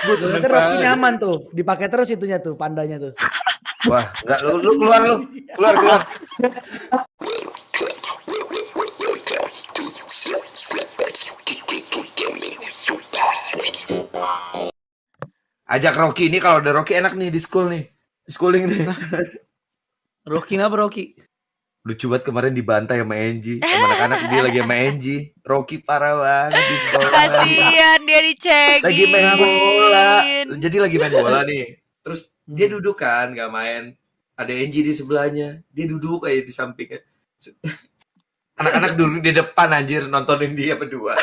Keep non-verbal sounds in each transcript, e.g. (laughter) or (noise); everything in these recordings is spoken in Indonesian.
Gue seneng Kan Rocky banget. nyaman tuh, dipakai terus itunya tuh, pandanya tuh. Wah, enggak lu, lu keluar lu. Keluar, keluar. Ajak Rocky ini kalau ada Rocky enak nih di school nih. Di schooling nih. Rocky apa Rocky? Lucu banget kemarin dibantai sama Angie. Sama anak-anak dia lagi sama Angie. Rocky parah banget di sekolah. Kasihan dia lagi main bola. (laughs) Jadi lagi main bola nih. Terus dia duduk kan, gak main. Ada Angie di sebelahnya. Dia duduk kayak di sampingnya. (laughs) Anak-anak dulu di depan anjir nontonin dia berdua.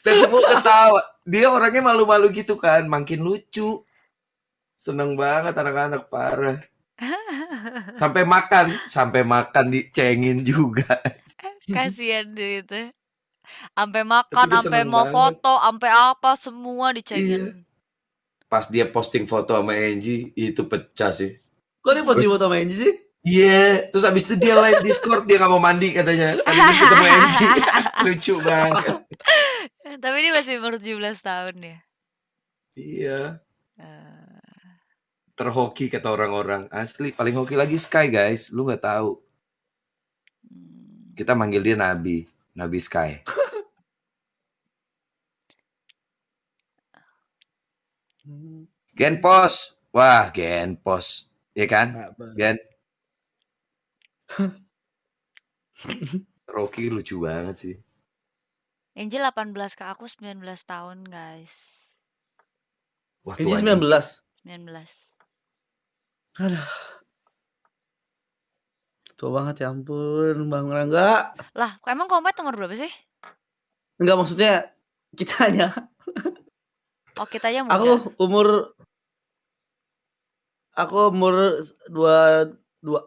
Dan semua ketawa. Dia orangnya malu-malu gitu kan, makin lucu. Seneng banget anak-anak parah. (laughs) Sampai makan, sampai makan dicengin juga. Kasihan dia itu. Sampai makan, dia sampai seneng mau banget. foto, sampai apa semua Iya. dicengin. Pas dia posting foto sama Angie, itu pecah sih. Kok dia posting foto sama Angie sih? Iya, terus abis itu dia live Discord dia nggak mau mandi katanya. Habis ketemu Angie. (laughs) Lucu banget. Tapi dia masih umur 17 tahun ya. Iya, Eh, terhoki kata orang-orang. Asli paling hoki lagi Sky guys, lu nggak tahu. hmm. Kita manggil dia Nabi, Nabi Sky. (laughs) Genpos. Wah, Genpos. Iya kan? Gen. (laughs) Rocky lucu banget sih. Angel 18 ke aku 19 tahun guys. Wah, Angie tua 19. 19. Aduh. Tua banget ya ampun, Bang Rangga. Lah, kok emang komet umur berapa sih? Enggak maksudnya kitanya. Oh kita aja muda. Aku umur Aku umur dua dua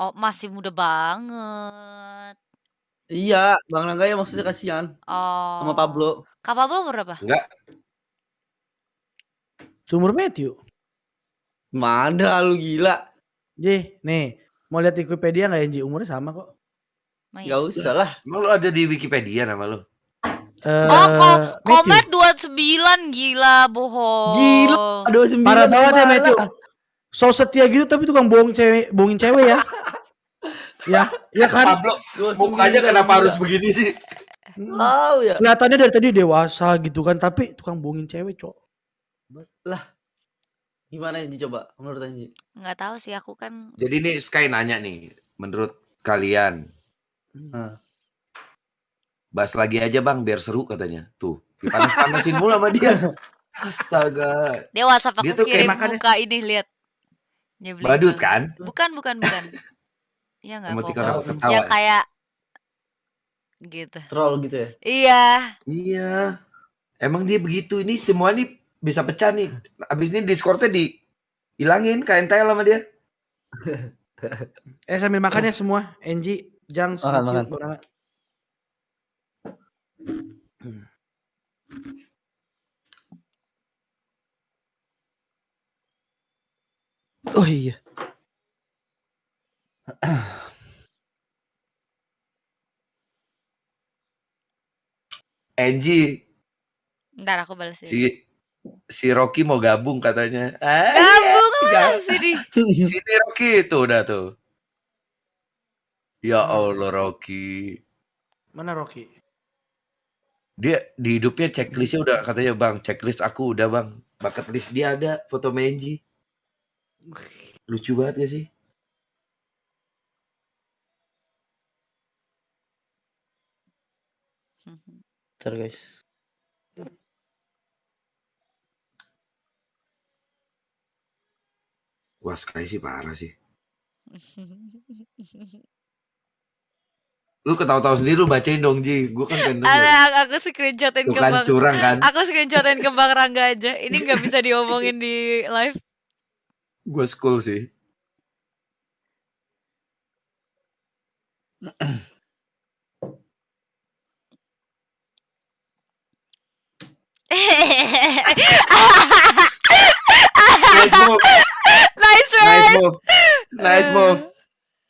Oh masih muda banget. Iya, Bang Rangga ya maksudnya kasihan Oh. sama Pablo. Kak Pablo umur berapa? Enggak, Sumur Matthew. Mana lu gila? Ji, nih, mau lihat Wikipedia nggak Angie? Umurnya sama kok. Gak usah lah. emang lu ada di Wikipedia nama lu? Eh, Oh, ko komet 29 gila bohong. Gila, 29 Parah banget ya. Matthew. So setia gitu tapi tukang bohong cewek, bohongin cewek ya. (laughs) ya, ya kan? Pablo, 29 mukanya kenapa gila. harus begini sih? Tahu ya. Kelihatannya dari tadi dewasa gitu kan, tapi tukang bohongin cewek, Cok. Gimana Anji coba menurut Anji? Nggak tahu sih aku kan Jadi nih Sky nanya nih, menurut kalian Nah. bahas lagi aja bang biar seru katanya. Tuh, dipanas-panasin mulu sama dia. (laughs) Astaga, dia WhatsApp aku Dia tuh kirim makannya- muka ini lihat. Nyebelin badut kan? Bukan, bukan, bukan. Iya nggak Emoticon fokus. apa ketawa. Yang kayak gitu. Troll gitu ya. Iya. Iya, emang dia begitu. Ini semua nih bisa pecah nih. Abis ini Discordnya di hilangin KNTL sama dia. Eh sambil makannya semua, Angie, Jang, Makan, makan. Oh iya. Angie, Ntar aku balesin. si si Rocky mau gabung katanya. Ah, Gabung iya, lah sini. (laughs) Sini Rocky tuh udah tuh. Ya Allah Rocky. Mana Rocky? Dia di hidupnya checklistnya udah katanya bang checklist aku udah bang bucket list dia ada foto Menji lucu banget ya sih Ntar guys. Wah Sky sih parah sih lu ketawa-tawa sendiri lu bacain dong Ji gue kan pengen. Ada aku screenshotin ke Bang. curang kan Aku screenshotin ke Bang Rangga aja. Ini nggak bisa (laughs) diomongin di live. gue school sih (laughs) move nice nice move nice move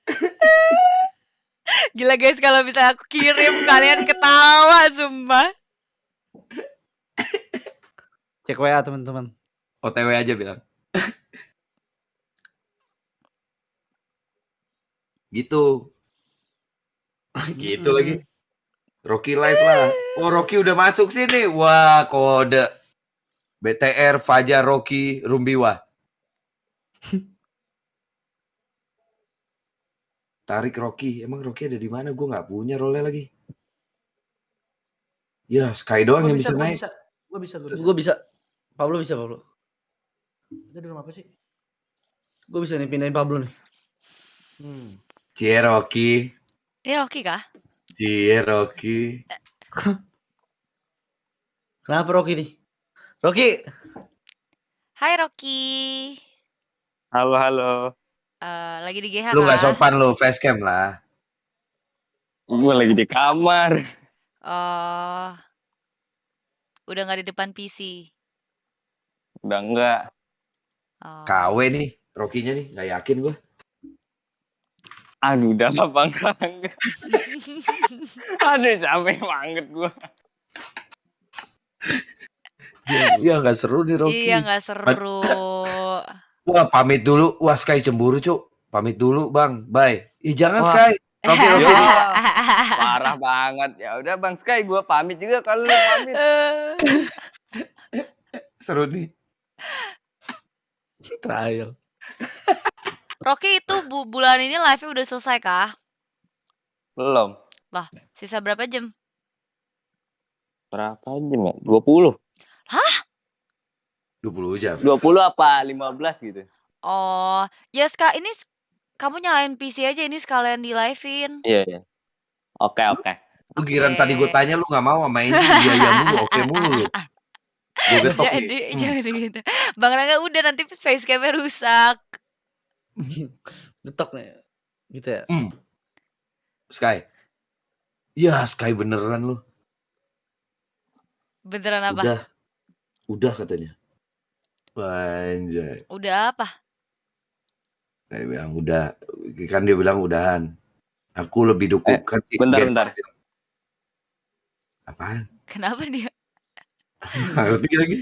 (laughs) Gila guys kalau bisa aku kirim kalian ketawa sumpah. Cek WA teman-teman. OTW aja bilang. (laughs) gitu. gitu lagi. Rocky live lah. Oh Rocky udah masuk sini. Wah kode. BTR Fajar Rocky Rumbiwa. (laughs) Tarik Rocky. Emang Rocky ada di mana? Gue nggak punya role lagi. Ya Sky doang yang bisa, gua naik. bisa. Gue bisa, gue bisa. Gue bisa. Pablo bisa Pablo. Kita di rumah apa sih? Gue bisa nih pindahin Pablo nih. Hmm. Cie Rocky. Ini Rocky kah? Cie Rocky. Kenapa Rocky nih? Rocky. Hai Rocky. Halo, halo. Eh, lagi di GH Lu nggak kah? sopan lu facecam lah. Gue lagi di kamar. Oh. Udah nggak di depan PC. Udah enggak. Oh. KW nih, Rocky-nya nih, nggak yakin gue. Aduh, udah lah (laughs) bang. Aduh, capek banget gue. Iya nggak seru nih Rocky. Iya nggak seru. Wah pamit dulu. Wah Sky cemburu cuk. Pamit dulu bang. Bye. Ih jangan Wah. Sky. Rocky Rocky. (laughs) Yaudah. Parah banget. Ya udah bang Sky, gue pamit juga kalau lu pamit. (laughs) seru nih. Trial. Rocky itu bu bulan ini live-nya udah selesai kah? Belum. Sisa berapa jam? Berapa jam ya? 20. 20 jam. 20 apa 15 gitu. Oh, ya Ska, ini kamu nyalain PC aja ini sekalian di live-in. Iya, iya. Oke, oke. Lu giran tadi gue tanya lu nggak mau sama Angie biaya mulu, (laughs) oke mulu. Getok Jadi. Hmm. jangan gitu. Bang Rangga udah nanti facecam-nya rusak. (laughs) Detok nih. Gitu ya. Hmm. Sky. Ya Sky beneran lu. Beneran apa? Udah. Udah katanya. Anjay. Udah apa? Dia bilang udah. Kan dia bilang udahan. Aku lebih dukung Eh, kan si bentar, Gen- bentar. Apaan? Kenapa dia? (laughs) Nggak ngerti lagi.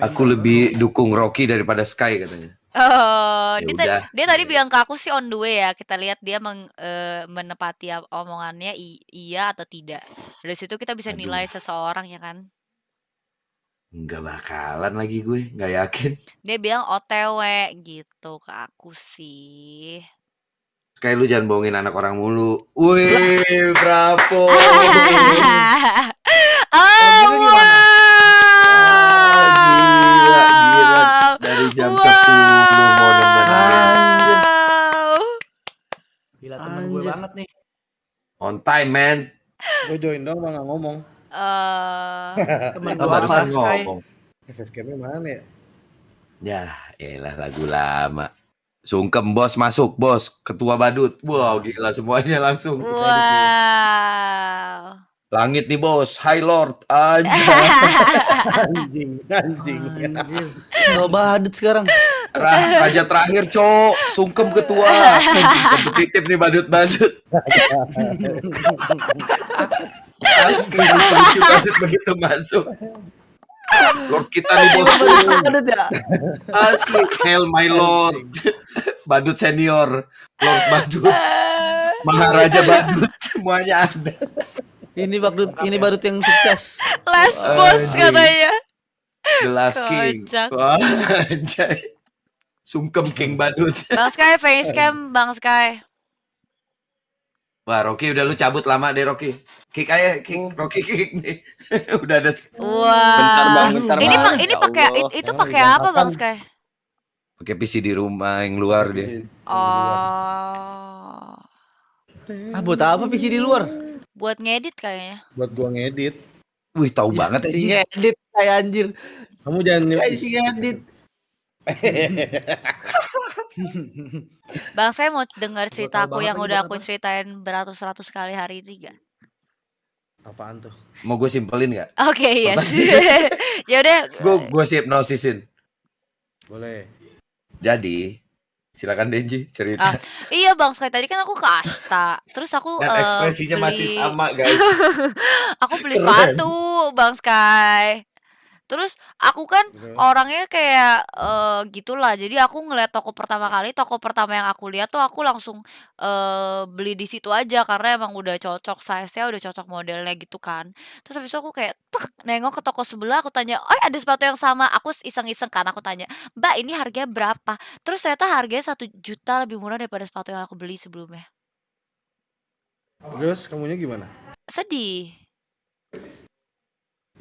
Aku lebih dukung Rocky daripada Sky katanya. Oh, Ya dia, tadi, udah. dia tadi bilang ke aku sih on the way ya. Kita lihat dia meng, eh, menepati ap- omongannya i- iya atau tidak. Dari situ kita bisa Aduh. nilai seseorang ya kan. Nggak bakalan lagi gue, nggak yakin. Dia bilang OTW gitu ke aku sih. Sky lu jangan bohongin anak orang mulu. Wih, bravo. (laughs) oh, gila, gila. wow. Dari jam Wow. 10 mau nemenin. Gila temen gue Anjir. banget nih. On time, man. Gue join dong bang nggak ngomong. Eh, (laughs) Temen barusan Sky? ngomong. Facecamnya mana ya? Ya, elah lagu lama. Sungkem bos masuk bos, ketua badut. Wow, gila semuanya langsung. wow. Langit nih bos, High Lord. Anjing, (laughs) anjing. Anjir. Kalau badut sekarang. Ra- Raja terakhir, cok. Sungkem ketua. (laughs) Anjing, kompetitif nih badut-badut. Asli lucu begitu masuk. Lord kita nih bos. Ya. Asli, Hail my Lord. Badut senior, Lord badut, Maharaja badut, semuanya ada. Ini badut, ini badut yang sukses. Last boss katanya. The Last King. Wah, anjay. Sungkem King badut. Bang Sky facecam, Bang Sky. Wah, Rocky udah lu cabut lama deh Rocky. Kick aja, kick, Rocky kick nih. (laughs) udah ada Wow. Bentar bang, bentar Ini bang. pak ini Ya pakai it- itu Emang pakai udah apa Bang? Sky? pakai PC di rumah yang luar dia. Oh. Ah, buat apa PC di luar? Buat ngedit kayaknya. Buat gua ngedit. Wih, tahu banget Si aja. ngedit kayak anjir. Kamu jangan Kayak si ngedit. (laughs) Bang saya mau dengar cerita tahu aku banget yang lagi udah aku ceritain beratus-ratus kali hari ini gak? apaan tuh? Mau gue simpelin nggak? Oke, iya. (laughs) ya udah. Gue gue sih hipnosisin. Boleh. Jadi, silakan Denji cerita. Ah, Iya Bang Sky tadi kan aku ke Ashta. Terus aku Dan eh, ekspresinya masih beli- sama, guys. (laughs) Aku beli Keren. sepatu Bang Sky. Terus aku kan Terus? orangnya kayak, eee, gitulah. Jadi aku ngeliat toko pertama kali, toko pertama yang aku lihat tuh aku langsung, eee, beli di situ aja karena emang udah cocok size-nya, udah cocok modelnya gitu kan. Terus habis itu aku kayak nengok ke toko sebelah, aku tanya, "Oh ada sepatu yang sama?" Aku iseng-iseng kan aku tanya, "Mbak ini harganya berapa?" Terus ternyata harganya Rp1 juta lebih murah daripada sepatu yang aku beli sebelumnya. Terus kamunya gimana? Sedih.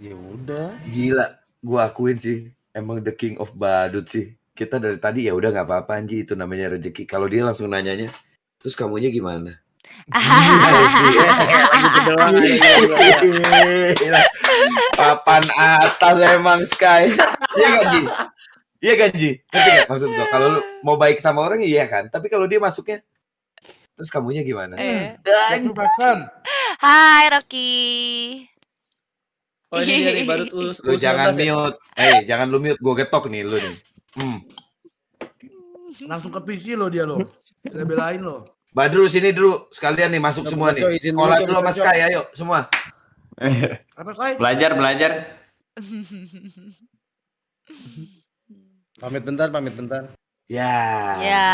Ya udah. Gila, gua akuin sih emang the king of badut sih. Kita dari tadi ya udah nggak apa-apa Anji itu namanya rezeki. Kalau dia langsung nanyanya, terus kamunya gimana? Gila (laughs) sih. Gitu. Papan atas emang Sky. Iya kan Ji? Iya kan Ji? Ngerti maksud gua? Kalau lu mau baik sama orang iya kan. Tapi kalau dia masuknya, terus kamunya gimana? Eh. Hai Rocky. Oh ini dari Badut US, Lu jangan U19 ya? mute. Eh, jangan lu mute. Gua getok nih lu nih. Hmm. Langsung ke PC lo dia lo. Dia belain lo. Badru sini dulu sekalian nih masuk semua nih. Sekolah dulu, coba. Sky ayo semua. (laughs) Apa say? belajar belajar. Pamit bentar, pamit bentar. Ya. Ya.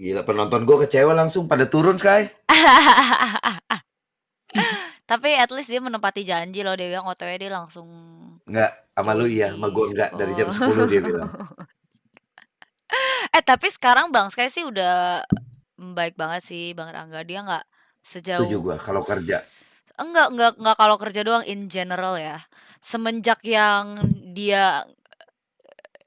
Gila penonton gua kecewa langsung pada turun Sky. (laughs) Tapi at least dia menepati janji loh dia bilang OTW dia langsung Enggak, sama lu iya, sama gua enggak dari jam Oh. 10 dia bilang. (laughs) Eh tapi sekarang Bang Sky sih udah baik banget sih Bang Rangga dia nggak sejauh Setuju gua kalau kerja. enggak enggak enggak kalau kerja doang in general ya semenjak yang dia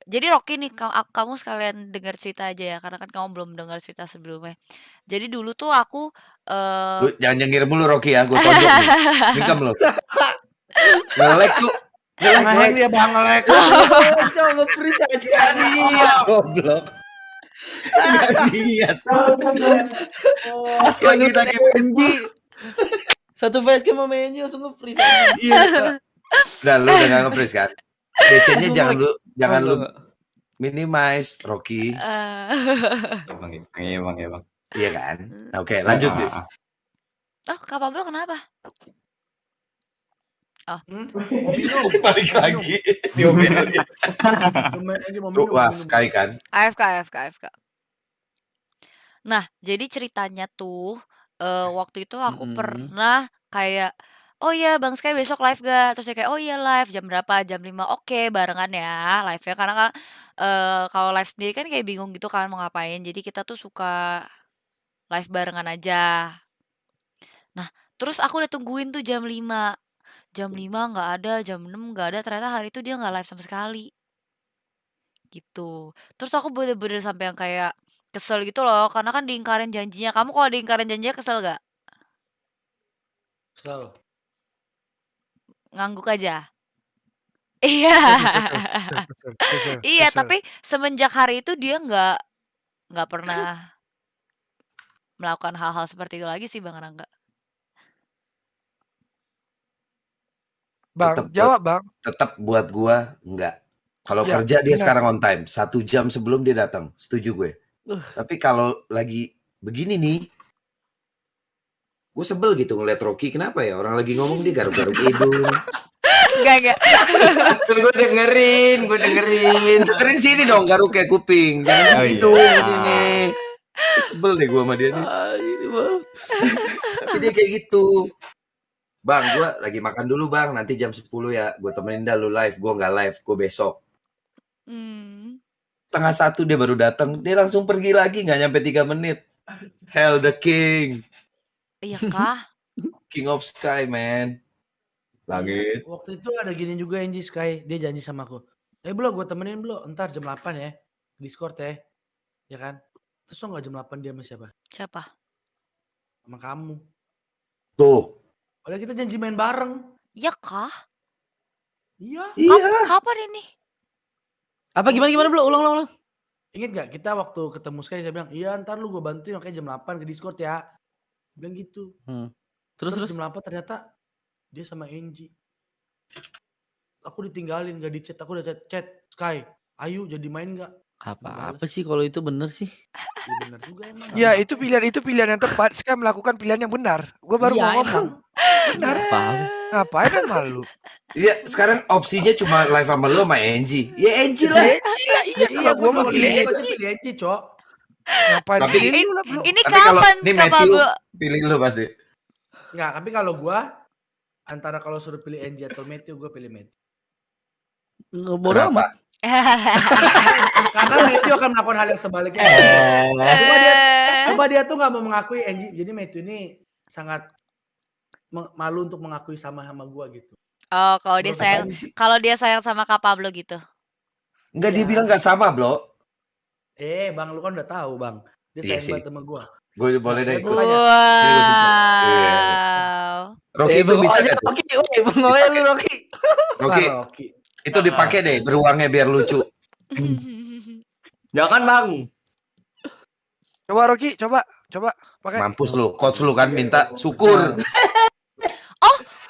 jadi Rocky nih ka- kamu sekalian dengar cerita aja ya karena kan kamu belum dengar cerita sebelumnya jadi dulu tuh aku Lu jangan nyengir mulu Rocky ya, gua tonjok nih. (laughs) Mingkem lu. Ngelek tuh. Ngelek, Ngeheng ngelek. dia bang ngelek. (laughs) Coba nge-freeze aja. Goblok. Nggak niat. Pas lagi lagi MG. Satu facecam sama MG langsung nge-freeze aja. Iya. Udah lu udah gak nge-freeze kan? DC-nya jangan lu jangan Oh, lu minimize Rocky. eh, (laughs) Emang iya bang iya bang. Iya kan? Oke, lanjut Ah, sih. ah, ah. oh Kak Pablo kenapa Hmm? (laughs) Mau minum. Balik lagi. Diomelin. Wah. Sky kan. AFK AFK AFK nah jadi ceritanya tuh eh, waktu itu aku Mm-mm. pernah kayak oh iya Bang Sky besok live gak terus dia kayak oh iya live. Jam berapa? Jam 5 oke barengan ya live ya karena kan eh, kalau live sendiri kan kayak bingung gitu kan mau ngapain. Jadi kita tuh suka live barengan aja. Nah terus aku udah tungguin tuh jam 5 jam 5 nggak ada jam 6 nggak ada. Ternyata hari itu dia nggak live sama sekali. Gitu. Terus aku bener-bener sampai yang kayak kesel gitu loh. Karena kan diingkarin janjinya. Kamu kalau diingkarin janjinya kesel gak Selalu. Ngangguk aja (laughs) iya iya tapi semenjak hari itu dia nggak nggak pernah melakukan hal-hal seperti itu lagi sih bang Rangga Bang, Tetep- jawab bang. Tetap buat gua enggak. Kalau Ya, kerja dia benar. sekarang on time. Satu jam sebelum dia datang. Setuju gue. Tapi kalau lagi begini nih, gue sebel gitu ngeliat Rocky. Kenapa ya? Orang lagi ngomong dia garuk-garuk hidung. enggak enggak Kan gue dengerin, gue dengerin. Dengerin sini dong garuk kayak kuping. Jangan Oh, iya. hidung sini. Sebel deh gue sama dia nih. Ah, ini bang. Tapi dia kayak gitu. Bang, gue lagi makan dulu bang. Nanti jam 10 ya. Gue temenin dah lu live. Gue nggak live. Gue besok. Hmm. Setengah satu dia baru datang. Dia langsung pergi lagi. nggak nyampe 3 menit. Hell the king. Iya kah (laughs) King of Sky, man. Langit. Waktu itu ada gini juga Angie Sky, dia janji sama aku. Eh Blo, gue temenin Blo, ntar jam 8 ya. Discord ya. Ya kan? Terus lo gak jam 8 dia sama siapa? siapa Sama kamu. Tuh. Padahal kita janji main bareng. iya kah Iya. Iya. Kap- kapan ini Apa gimana gimana belum ulang ulang ulang. Ingat gak kita waktu ketemu Sky saya bilang, iya ntar lu gue bantuin makanya jam 8 ke Discord ya. Bilang gitu. Terus terus. jam 8 ternyata dia sama Angie. Aku ditinggalin gak di chat, aku udah chat, chat Sky, ayo jadi main gak? Apa apa sih kalau itu bener sih? Iya bener juga emang. Ya itu pilihan itu pilihan yang tepat. Sekarang melakukan pilihan yang benar. Gue baru Iya, mau ngomong. Benar. Paham. Ngapain yang malu? Iya, sekarang opsinya cuma live sama lo sama Angie. Ya Angie lah. Iya, Ya, iya, iya, kalau gua mah juga pilih pilih Angie. pasti pilih Eci, Cok. Ngapain Tapi- pilih Ini- lu? Ini Tapi kalau kapan ini Matthew pilih lo pasti. Enggak, tapi kalau gua antara kalau suruh pilih Angie atau Matthew, gua pilih Matthew. Bodoh Kenapa? amat. (laughs) Karena Matthew akan melakukan hal yang sebaliknya. Eh. Cuma dia, cuma dia tuh nggak mau mengakui Angie. Jadi Matthew ini sangat malu untuk mengakui sama sama gua gitu. Oh, kalau dia sayang kalau dia sayang sama Kak Pablo gitu. Enggak dia Ya. bilang nggak sama, Bro. Eh, Bang, lu kan udah tahu, Bang. Dia Iya sayang sih. banget sama gua. Gue boleh deh. Gua ikut. Wow. Rocky Eh, itu bisa aja nggak tuh? Rocky, woi, Bang lu Rocky. Rocky Wah, Rocky. itu dipakai deh beruangnya biar lucu. Jangan bang. Coba Rocky, coba, coba pakai. Mampus lu, coach lu kan minta syukur. (laughs)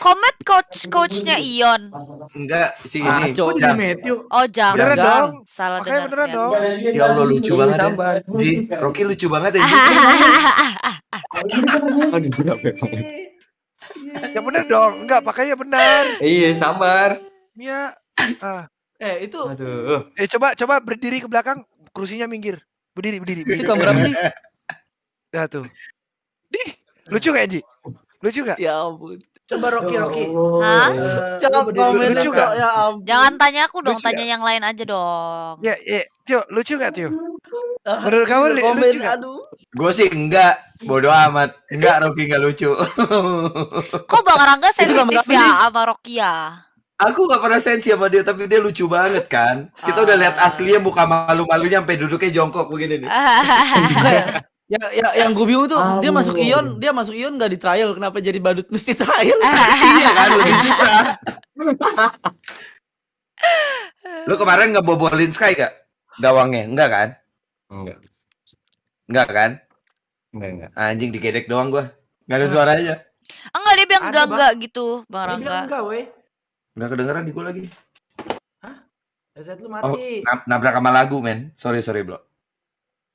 Komet coach coachnya Ion. Enggak si Ah, ini. Kok jadi. Matthew? Oh, Jam. Beneran dong. Salah Makanya dengar. beneran dong. Ya Allah lucu Iya, banget ya. Ji, Rocky lucu banget ya. Ji. (laughs) Ya bener dong. Enggak, pakainya benar. Iya sabar. Ya. Ah. Eh, itu Aduh. Eh coba coba berdiri ke belakang, kursinya minggir. Berdiri, berdiri. itu berdiri. gambar apa sih? Nah tuh. Di. Lucu gak, Ji? Lucu gak? Ya ampun. Coba Rocky, Rocky. Hah? Eh, lu berdiri komen lucu Kak. gak? ya ampun. Jangan tanya aku dong, Lucu tanya yang lain aja dong. Ya, ya. Tio, lucu gak, Tio? Ah, Menurut kamu lu li- komen, lucu gak? aduh. Gue sih enggak, bodoh amat. Enggak Rocky enggak lucu. (laughs) Kok Bang Rangga sensitif ya sama Rokia? Aku gak pernah sensi sama dia, tapi dia lucu banget kan. Kita udah lihat Ah. aslinya muka malu-malunya sampai duduknya jongkok begini nih. (laughs) Ya, ya, yang gue bingung tuh dia masuk Ion, dia masuk Ion gak di trial, kenapa jadi badut mesti trial? (laughs) iya kan, (laughs) lebih susah. (laughs) Lu kemarin nggak bobolin Sky gak? Gawangnya? Enggak kan? Enggak. Enggak kan? Enggak enggak. Anjing digedek doang gua. Enggak ada suaranya. Enggak, dia bilang Ada, enggak enggak gitu, Bang Rangga. enggak, weh. Enggak kedengeran di gua lagi. Headset lu Oh, mati. nab- nabrak sama lagu, men. Sorry, sorry, Bro.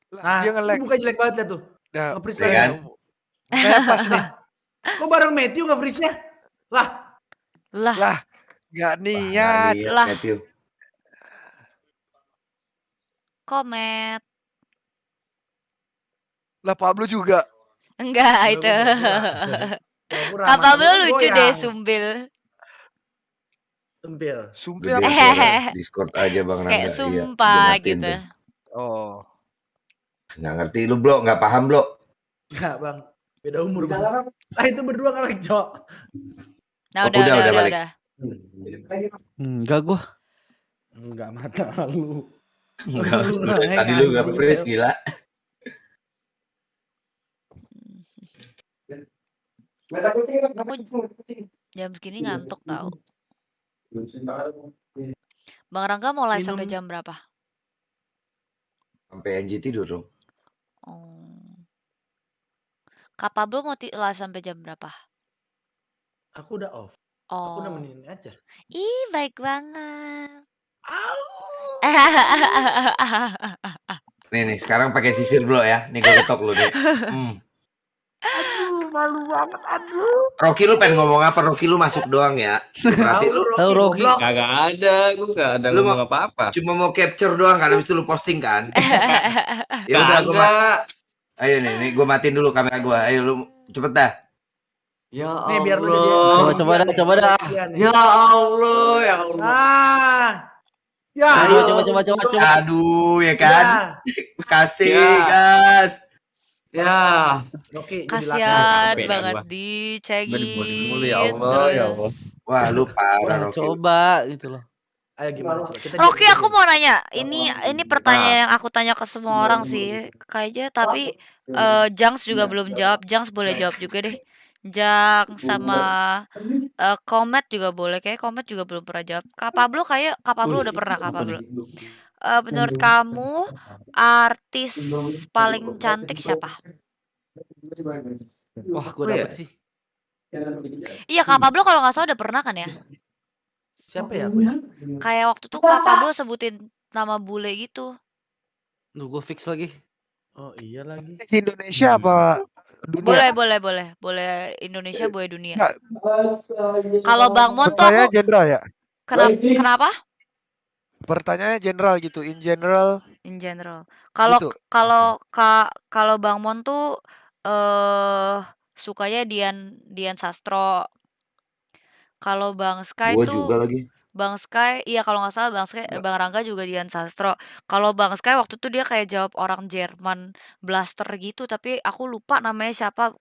Lah, Nah, dia nge-lag. buka jelek banget liat tuh. Nah, Nge-freeze Ya lagi. kan? Kayak pas nih. (laughs) Kok bareng Matthew nge-freeze-nya? Lah, Lah, Lah, gak Wah, niat. liat, Lah. Matthew. komet. Lah Pablo juga. Enggak Gua- itu. (laughs) Kak ramah, Pablo gua lucu goyang. deh, Sumbil. Sempil. Sumpah Gede apa? Hehehe. (laughs) Discord aja Bang Rangga. Kayak Iya, sumpah matiin gitu. tuh. Oh. Nggak ngerti lu, Bro. Nggak paham, Bro. Enggak, Bang. Beda umur, Bang. Ah, itu berdua kan lagi, Cok. Nah, Oh, udah, udah, udah, udah udah, balik. udah. Enggak gua. Enggak mata lu. Enggak, Lu lu tadi lu nggak anjing. freeze gila. Aku jam segini ngantuk tau. Bang Rangga mau live sampai jam berapa? Sampai Angie tidur dong. Oh. Kak Pablo mau ti- live sampai jam berapa? Aku udah off. Aku Oh. nemenin aja. Ih, baik banget. (laughs) Nih nih, sekarang pakai sisir bro ya. Nih gue ketok lu nih. Hmm. Aduh, malu banget. Aduh. Rocky lu pengen ngomong apa? Rocky lu masuk doang ya. Berarti lu Tahu Rocky. Kagak ada, gua enggak ada Lu ngomong apa-apa. cuma mau capture doang kan habis itu lu posting kan? (laughs) ya udah gua. Ayo nih, nih gua matiin dulu kamera gua. Ayo lu cepet dah. Ya Nih biar lu jadi Allah. Coba, coba dah, coba dah. Iya. Ya Allah, ya Allah. Ah. Ya. Ayo coba coba coba coba. Aduh, ya kan? Ya. (laughs) Kasih, Ya. gas. Ya. Oke, dah banget gua. dibunuh mulu, ya Allah, ya Allah. Wah, lu parah Rocky. coba gitu loh. Ayo gimana coba kita Rocky aku mau nanya, ini ini Nah. pertanyaan yang aku tanya ke semua orang sih, kayaknya tapi eh Jangs juga belum jawab. Jangs boleh jawab juga deh. Jangs sama eh, Komet juga boleh. Kayak Komet juga belum pernah jawab. Kak Pablo kayak Kak Pablo udah pernah Kak Pablo. Eh, menurut kamu artis paling cantik siapa? Wah, gua Apa ya? dapet sih. Iya Kak Pablo kalau nggak salah udah pernah kan ya? Siapa ya aku ya? Kayak waktu tuh Kak Pablo sebutin nama bule gitu. Duh, gua fix lagi. Oh iya lagi. Indonesia apa dunia. Boleh, boleh, boleh. Boleh Indonesia, boleh dunia. Nggak, Kalau Bang Mon tuh aku ya? kenapa kenapa? Pertanyaannya general gitu, in general In general. Kalau gitu. kalau ka, kalau Bang Mon tuh eh sukanya Dian Dian Sastro. Kalau Bang Sky Gua tuh juga lagi. Bang Sky, iya kalau nggak salah Bang Sky, Bang Rangga juga Dian Sastro. Kalau Bang Sky waktu itu dia kayak jawab orang Jerman blaster gitu, tapi aku lupa namanya siapa.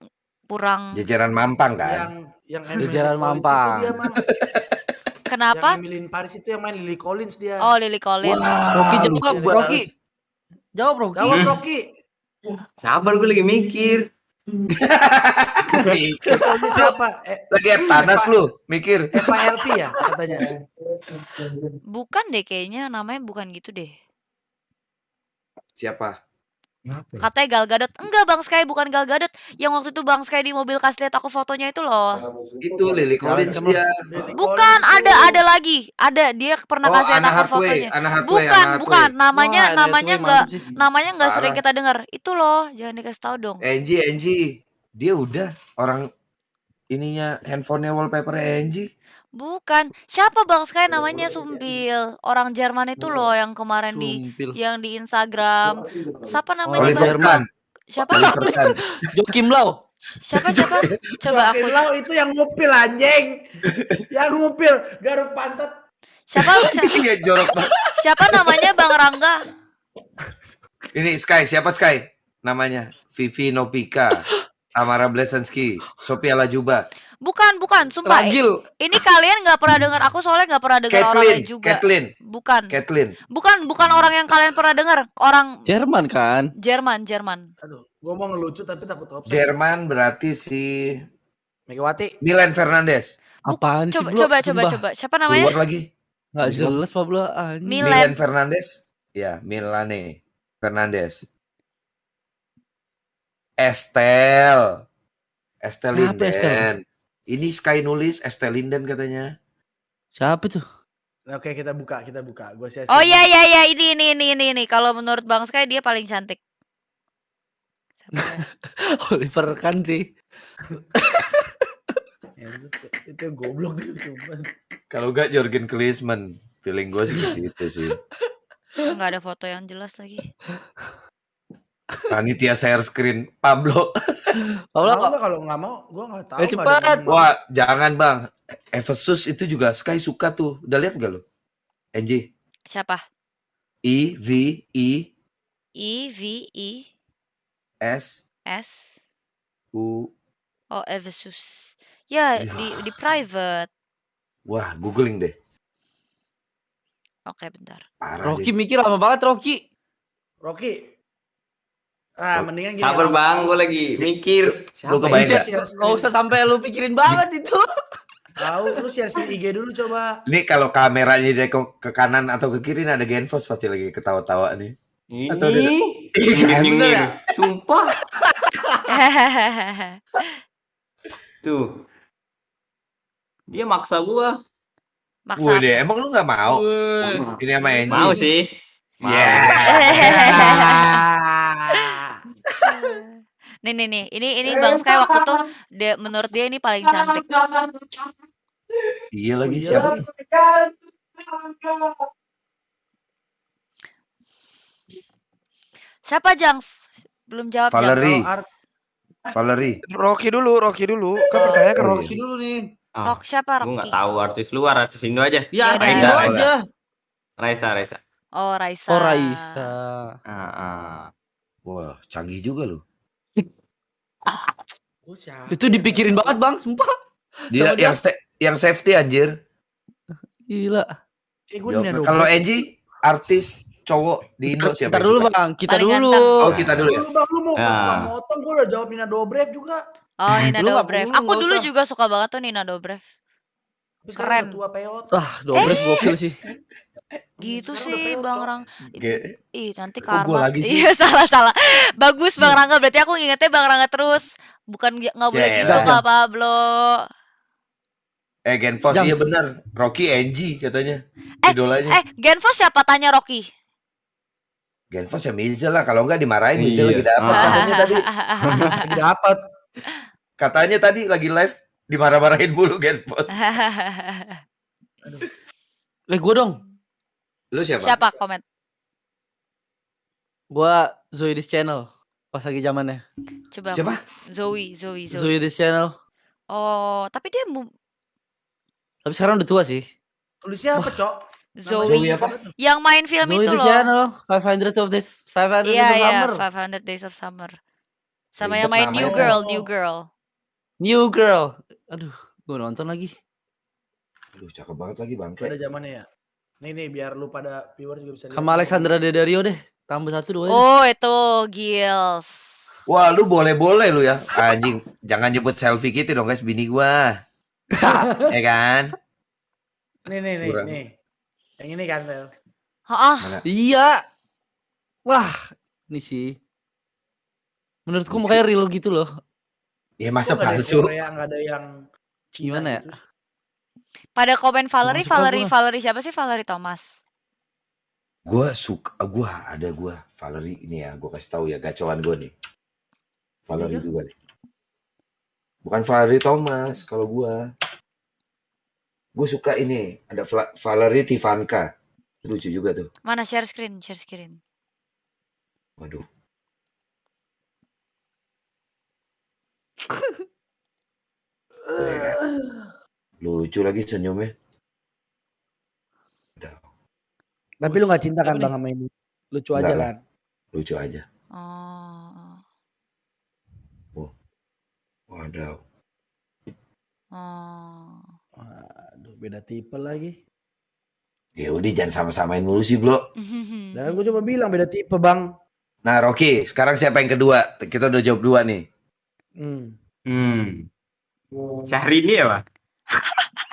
Kurang Jajaran Mampang Yang kan? yang Di Emily Jalan Collins itu Mampang. Kenapa? Yang Emily in Paris itu yang main Lily Collins dia. Oh, Lily Collins. Rocky Wah, jawab, lucu banget. Rocky. Jawab Rocky. Jawab Rocky. Sabar gue lagi mikir. Siapa? Eh, Lagi tanas lu, mikir. Elvi ya katanya. Bukan deh kayaknya namanya bukan gitu deh. Siapa? Katanya Gal Gadot. Enggak Bang Sky, bukan Gal Gadot. Yang waktu itu Bang Sky di mobil kasih lihat aku fotonya itu loh. Itu Lily Collins Kamu- dia. Lily Bukan, ada tuh. ada lagi. Ada, dia pernah Oh, kasih lihat aku fotonya. Anna Hathaway, Bukan, Anna bukan. Namanya Wah, namanya enggak namanya enggak sering kita dengar. Itu loh, jangan dikasih tahu dong. Angie, Angie. Dia udah orang ininya handphonenya wallpaper Angie. Bukan. Siapa Bang Sky namanya Sumpil. Orang Jerman itu loh yang kemarin di yang di Instagram. Siapa namanya Orang? Jerman. Siapa? (laughs) Jokim Lau. Siapa siapa? (laughs) Coba aku Lau itu yang ngupil anjing. yang ngupil garuk pantat. siapa (laughs) siapa, Iya banget. siapa namanya Bang Rangga? Ini Sky, siapa Sky? Namanya Vivi Nopika, (gasps) Tamara Blesensky, Sophia Lajuba, Bukan, bukan, sumpah. Ragil. Ini kalian nggak pernah dengar. Aku soalnya nggak pernah dengar lain juga. Kathleen, Bukan, Kathleen. bukan, bukan orang yang kalian pernah dengar. Orang Jerman kan? Jerman, Jerman. Aduh, gua mau ngelucu tapi takut offside. Jerman berarti si Megawati. Milan Fernandes. Apaan sih Coba, bro? coba, coba, Sumpah. coba. Siapa namanya? Keluar lagi. Nggak jelas Pablo anjing. Milan. Milan Fernandes. Ya, Milane Fernandes. Estel. Estel Siapa Estel? Ini Sky nulis Estel Linden katanya. Siapa tuh? Oke, kita buka, kita buka. Gua sia Oh iya iya iya ini ini ini ini ini. Kalau menurut Bang Sky dia paling cantik. Siapa (laughs) ya? Oliver kan sih. (laughs) itu, itu goblok tuh sumpah. Kalau enggak Jurgen Klinsmann. Feeling gue sih ke situ sih. Nggak ada foto yang jelas lagi. Panitia share screen Pablo. (laughs) Pablo Mau nggak kalau nggak mau, gua nggak tahu. Eh, cepat. Wah, jangan bang. Efesus itu juga Sky suka tuh. Udah lihat gak lo? Angie. Siapa? I V I I V I S S U. Oh Ephesus. Ya Ya. di di private. Wah, googling deh. Oke bentar. Parah Rocky sih. mikir lama banget Rocky. Rocky. Ah, mendingan gini. Sabar bang, gue lagi mikir. Lu kebayang ya? nggak usah sampai lu pikirin banget itu. Tahu, lu share di IG dulu coba. Ini kalau kameranya dia ke, ke kanan atau ke kiri ada Genfos pasti lagi ketawa-tawa nih. Ini. Atau dia- Nyengir, Bener ya? Sumpah. Tuh. Dia maksa gua. Maksa. Wih deh, emang lu nggak mau? Wih. Ini sama Angie. Mau sih. Mau. (laughs) Ya. nih nih nih. Ini ini Bang Sky waktu tuh dia menurut dia ini paling cantik. Iya lagi Iya. siapa? tuh? Siapa Jangs? Belum jawab. Valerie. Art- Valerie. Rocky dulu, Rocky dulu. Kan pertanyaan ke Oh, Rocky. Rocky dulu nih. Ah, Rock siapa Gue nggak Rocky? tahu artis luar, artis Indo aja. Ya, Yaudah. Indo Raisa, aja. Raisa, Raisa. Oh Raisa. Oh Raisa. Ah, ah. Wah, canggih juga lu. Oh, siapa? Itu dipikirin banget bang, sumpah. Dia Sama dia. yang yang safety anjir. Gila. Eh. Nina Kalau. Angie artis cowok di Indo siapa? Yang dulu bang, kita Paling dulu. ganteng. Oh, kita dulu ya. Lu, Bang, lu mau Ya. motong, gue udah jawab Nina Dobrev juga. Oh Nina Lu nggak Dobrev. Aku dulu usah. juga suka banget tuh Nina Dobrev. Keren. tua peot. Ah, Dobrev gokil sih. (laughs) Gitu Sekarang udah sih Bang. Rang. Ge- Ih nanti Kok karma. lagi sih? Iya (laughs) salah salah. Bagus Bang Rangga berarti aku ngingetnya Bang Rangga terus. Bukan nggak boleh gitu. Kak Pablo. Eh Genfos Jams. iya benar. Rocky Angie katanya. Eh, Idolanya. Eh Genfos siapa tanya Rocky? Genfos ya Mirza lah. Kalau nggak dimarahin Mirza Iya. lagi dapat. Ah. Katanya tadi, (laughs) (laughs) Lagi dapat. katanya tadi lagi live dimarah-marahin mulu Genfos. Eh gue dong. Lu siapa? Siapa komen? Gue Zoe this channel. Pas lagi zamannya. Coba. Siapa? Zoe, Zoe, Zoe. Zoe this channel. Oh, tapi dia mu- Tapi sekarang udah tua sih. Lu siapa, Cok? Zoe, Zoe apa? yang main film Zoe itu loh. channel. 500 of this. 500 Iya, of iya, summer. 500 Days of Summer. Sama Ribet yang main New. Girl, New Girl. New girl. Aduh, gue nonton lagi. Aduh, cakep banget lagi bangke. Pada zamannya ya. Nih nih biar lu pada viewer juga bisa lihat. Sama Alexandra Daddario deh. Tambah satu dua. Oh, itu Gils. Wah, lu boleh-boleh lu ya. Anjing, jangan nyebut selfie gitu dong guys, bini gua. (laughs) ya kan? Nih nih nih nih. Yang ini kan. Hah? Iya. Wah, ini sih. Menurutku makanya real gitu loh. Ya masa yang palsu? Nggak ada yang Cina Gimana ya? gitu? Pada komen Valerie, suka Valerie, gua. Valerie siapa sih Valerie Thomas? Gua suka, gua ada gua Valerie ini ya, gua kasih tahu ya gacoan gua nih. Valerie juga nih. Bukan Valerie Thomas kalau gua. Gue suka ini, ada Vla- Valerie Tivanka. Lucu juga tuh. Mana share screen, share screen. Waduh. (laughs) Lucu lagi senyumnya. Udah, Tapi lu nggak cinta kan? Bang sama ini? Lucu aja lah. kan? lucu aja. Oh. Waduh. Oh. Waduh, beda tipe lagi. Ya udah jangan sama-samain mulu sih, Bro. (laughs) Dan gue coba bilang beda tipe, Bang. Nah, Rocky, sekarang siapa yang kedua? Kita udah jawab dua nih. Hmm. Hmm. Syahrini ya, Pak?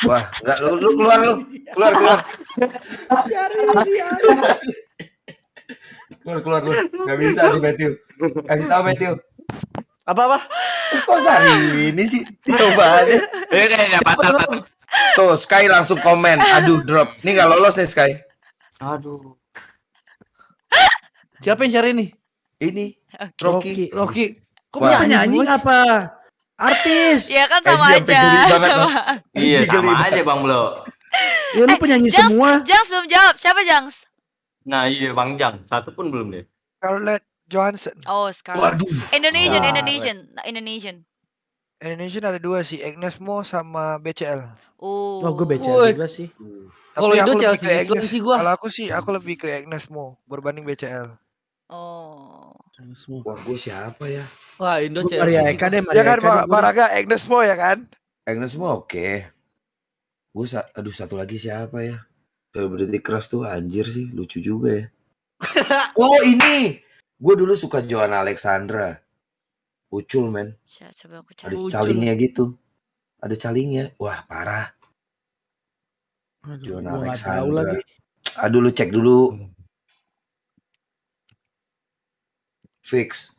Wah, enggak lu, lu keluar lu. Keluar, keluar. keluar, keluar lu. Enggak bisa di Matthew. Kasih tahu Matthew. Apa-apa? Kok sehari ini sih? Coba aja. Eh, udah, udah, patah, patah. Tuh, Sky langsung komen. Aduh, drop. Ini nggak lolos nih, Sky. Aduh. Siapa yang share ini? Ini. Rocky. Loki. Kok Wah. penyanyi Penyanyi semua? apa? Artis. Ya kan Eh, sama dia aja. sampai geli banget, sama. Iya, sama banget. aja, Bang Blo. Ya lu penyanyi Jangs, semua. Jangs belum jawab. Siapa Jangs? Nah, iya, Bang Jang. Satu pun belum deh. Scarlett Johansson. Oh, Scarlett. Waduh. Indonesian, Scarlett. Indonesian, Indonesian. Indonesian ada dua sih, Agnes Mo sama BCL. Oh. Oh, gue BCL juga sih. Kalau Tapi Indo aku lebih Chelsea Agnes. sih gua. Kalau aku sih, aku lebih ke Agnes Mo berbanding BCL. Oh. Semua. Wah, gue siapa ya? Wah, Indo Chelsea. Maria sih Eka deh, Ya Maria kan, Eka Pak Agnes Mo ya kan? Agnes semua oke. Gue sa aduh satu lagi siapa ya? Selebriti keras tuh anjir sih, lucu juga ya. (laughs) oh, ini. Gue dulu suka Joanna Alexandra. Ucul, men. Coba, coba aku Ada cari. Calingnya gitu. Ada calingnya. Wah, parah. Aduh, tahu Alexandra. lagi. Aduh, lu cek dulu. Fix.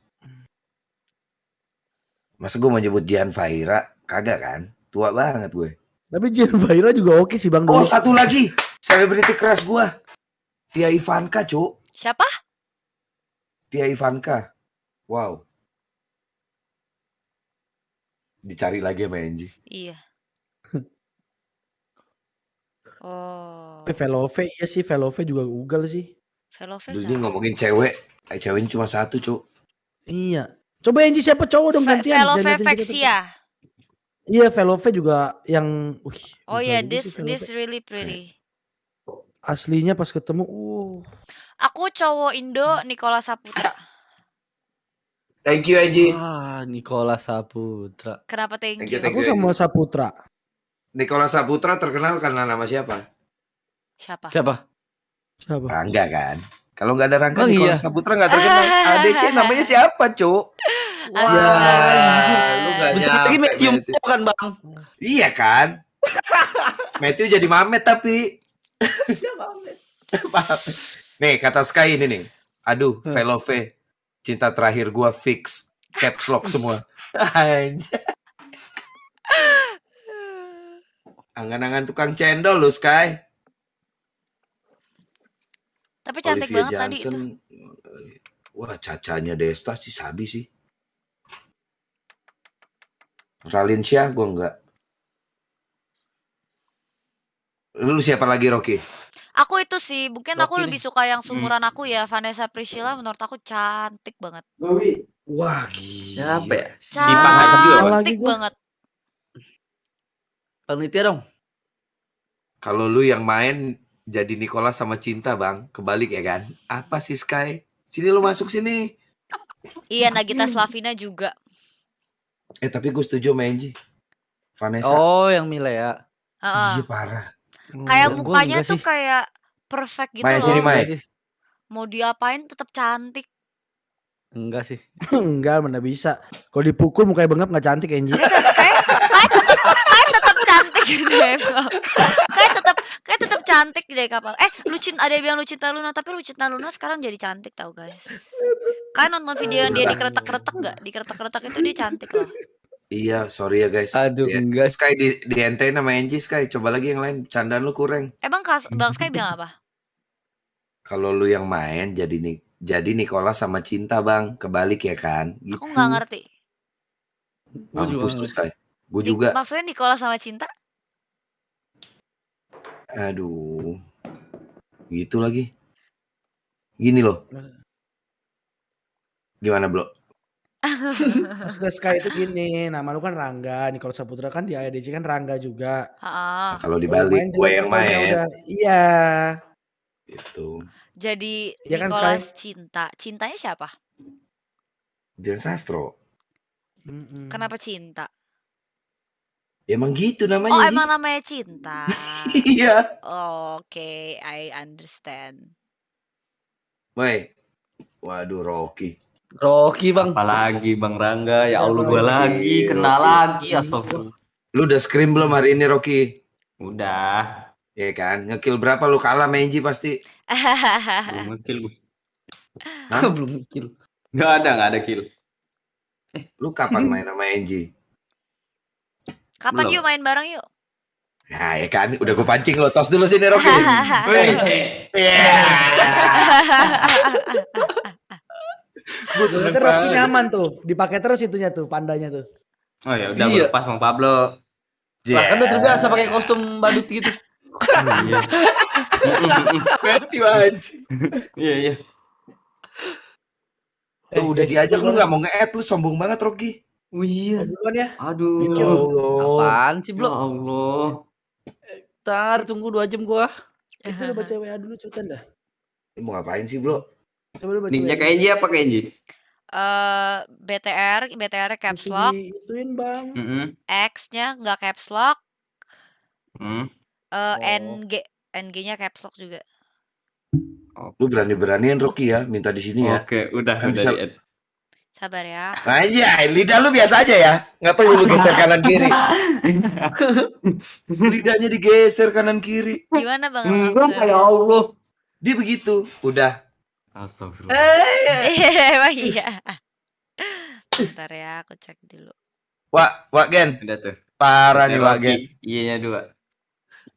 Masa gue mau nyebut Jihan Fahira? Kagak kan? Tua banget gue. Tapi Jen Baira juga oke sih Bang Oh, dulu. satu lagi. Selebriti keras gue. Tia Ivanka, Cuk. Siapa? Tia Ivanka. Wow. Dicari lagi sama Angie. Iya. (laughs) Oh. Eh, Velove iya sih, Velove juga Google sih. Velove Dulu ini ngomongin cewek. Eh, ceweknya cuma satu, Cuk. Iya. Coba Angie siapa cowok dong Ve- gantian. Velove Vexia. Iya, Velove juga yang wih, Oh ya, juga this sih this really pretty. aslinya pas ketemu uh Aku cowok Indo Nicola Saputra. Thank you, Angie. Wah, Nicola Saputra. Kenapa thank Thank you, you? thank aku you, sama. Saputra. Nicola Saputra terkenal karena nama siapa? Siapa? Siapa? Siapa? Rangga kan? Kalau nggak ada Rangga, Oh, Nicola iya. Saputra nggak terkenal. (laughs) ADC namanya siapa, Cuk? Astaga. lu nggak Bentar lagi nyampe, Matthew Matthew. Mo kan, Bang? Iya kan? (laughs) Matthew jadi mamet tapi. Maaf. (laughs) nih kata Sky ini nih. Aduh, Velove. Cinta terakhir gua fix. Caps lock semua. Anjay. Angan-angan tukang cendol lu Sky. Tapi cantik Olivia banget tadi itu. Johnson. Wah, cacanya Desta sih sabi sih. Ralinsya gue enggak. Lu siapa lagi Rocky? Aku itu sih, mungkin aku Rocky lebih nih. suka yang Hmm. seumuran aku ya, Vanessa Priscilla menurut aku cantik banget. Wah, gila. Siapa ya? Cantik banget. Panitia dong. Kalau lu yang main jadi Nicola sama Cinta, Bang. Kebalik ya kan? Apa sih Sky? Sini lu masuk sini. Iya, Nagita Slavina juga. Eh, tapi gue setuju sama Angie. Vanessa. Oh, yang Mila ya. Heeh. Iya, parah. Kayak mukanya tuh sih. kayak perfect gitu Maya, loh. sini, Maya. Mau diapain tetap cantik. Enggak sih. (laughs) Enggak, mana bisa. Kalau dipukul mukanya bengap nggak cantik Angie. Kayak tetap cantik deh. Bang. Kayak tetap kayak tetap cantik deh kapal. Eh, Lucin ada yang bilang Lucinta Luna, tapi Lucinta Luna sekarang jadi cantik tau guys. Kalian nonton video yang dia dikeretak-keretak nggak? Dikeretak-keretak itu dia cantik loh. Iya, sorry ya guys. Aduh, Ya, enggak. Sky di di ente nama Angie Sky. Coba lagi yang lain. Candaan lu kurang. Emang Kas, Bang Sky bilang apa? Kalau lu yang main jadi nih jadi Nicola sama Cinta, Bang. Kebalik ya kan? Gitu. Aku nggak ngerti. Gua juga Mampus tuh nggak Sky. Gue juga. Maksudnya Nicola sama Cinta? Aduh. Gitu lagi. Gini loh. Gimana, Bro? (laughs) Maksudnya Sky itu gini, nama lu kan Rangga, Nicole Saputra kan di IADC kan Rangga juga. Heeh. Nah, kalau Kalau dibalik, gue yang main. udah- Iya. Gitu. Jadi Iya kan, Nicolas Cinta. Cintanya siapa? Dian Sastro. Mm-mm. Kenapa cinta? Ya, emang gitu Oh, namanya. Ji. emang namanya cinta. (laughs) Iya. Oke, I understand. Woi. Waduh, Rocky. Rocky, Bang. Apalagi Bang Rangga, ya Allah gua Rocky, lagi, kena Rocky. lagi, astagfirullah. Lu udah scream belum hari ini, Rocky? Udah, Ya kan? Ngekill berapa lu kalah Angie pasti. belum ngekill gua. Hah? (laughs) Belum kill. Nggak ada, nggak ada kill. Lu kapan main sama Angie? Kapan Belum. yuk main bareng yuk? Nah, ya kan? Udah gue pancing lo. Tos dulu sini, Rocky. (laughs) Iya. Gue seneng Rocky nyaman tuh, dipakai terus itunya tuh, pandanya tuh. Oh ya udah Iya. lepas Bang Pablo. Lah kan udah terbiasa pakai kostum badut gitu. Iya. Mati banget. Iya, iya. Udah Eh, diajak lu duluan. gak mau nge-add lu sombong banget Rocky. Oh iya. Oh, duluan ya. Aduh. Ya Allah. Apaan sih, Ya Bro? Allah. Ntar tunggu 2 jam gua. Itu lu baca WA dulu cepetan dah. Lu mau ngapain sih, Bro? Coba lu baca Nicknya WA. kayak Enji apa kayak Enji? Eh BTR, BTR caps Mesti lock, diituin, Bang. Heeh. X-nya nggak caps lock, Hmm. eh Oh. NG, NG-nya caps lock juga. Lu berani-beranian Rocky ya, minta di sini ya. Oke, udah Kan udah bisa- di add. Sabar ya. Anjay, lidah lu biasa aja ya. Nggak perlu lu geser kanan kiri. (laughs) Lidahnya digeser kanan kiri. Gimana Bang? Enggak ya Allah. Dia begitu. Udah. Astagfirullah. Emang iya. Bentar ya, aku cek dulu. Wak, Wak Gen. Udah tuh. Parah nih Wak. Gen. Iya-nya dua.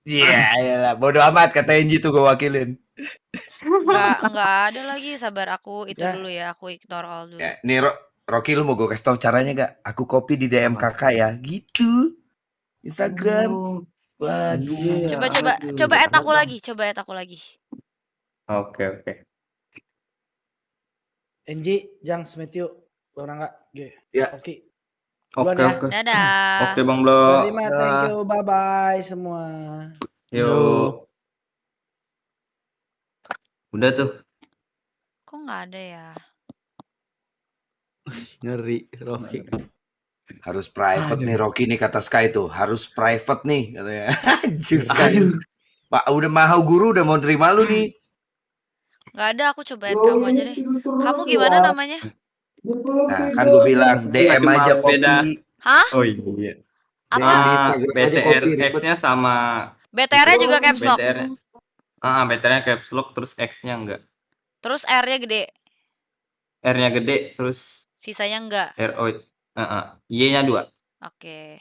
Iya, iyalah. Bodoh amat kata Enji tuh gue wakilin. Enggak, enggak (laughs) ada lagi. Sabar aku itu Ya. dulu ya. Aku ignore all dulu. Ya, nih Ro Rocky lu mau gue kasih tau caranya gak? Aku copy di DM kakak ya. Gitu. Instagram. Waduh. Coba coba Aduh. coba add aku lagi, coba add aku lagi. Oke, oke. NG, Jang, Smetio, orang enggak? G. Ya. Oke. Duluan Oke, ya. oke. Dadah. Oke, Bang Blo. Terima, thank you, bye bye semua. Yuk. Udah tuh. Kok nggak ada ya? Ngeri Rocky. Harus private Aduh. nih Rocky nih kata Sky tuh. Harus private nih katanya. (laughs) Anjir Sky. Pak udah mahau guru udah mau terima lu nih. Nggak ada. Aku coba add kamu aja deh. Kamu gimana namanya? Nah, kan gue bilang DM Cuma aja beda. copy. Hah? Oh iya. DM Apa? Ah, BTR ribet. X-nya sama BTR-nya juga caps lock. BTR. Ah, BTR-nya caps lock terus X-nya enggak. Terus R-nya gede. R-nya gede terus Sisanya enggak. R O Heeh. Y-nya dua. Oke.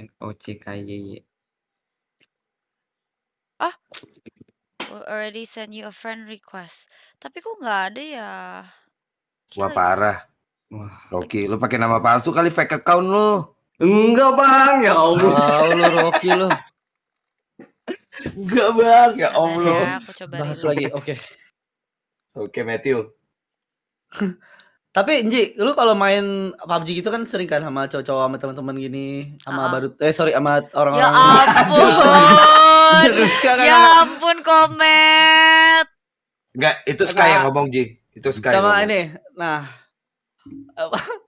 R O C K Y Y. already send you a friend request. Tapi kok nggak ada ya? Wah Gila. parah. Wah. Rocky, lu pakai nama palsu kali fake account lu. Enggak bang, ya Allah. Wow, lu Rocky lu. Enggak bang, ya Allah. ya, aku coba Bahas reload. lagi. Oke. Oke Matthew. Tapi Nji, lu kalau main PUBG gitu kan sering kan sama cowok-cowok sama teman-teman gini, sama Ah. baru eh sorry sama Ya (laughs) orang-orang ampun. Enggak, enggak, ya ampun komet. Enggak, itu Sky yang ngomong Ji. Itu Sky. sama ngomong. ini. Nah, apa (laughs)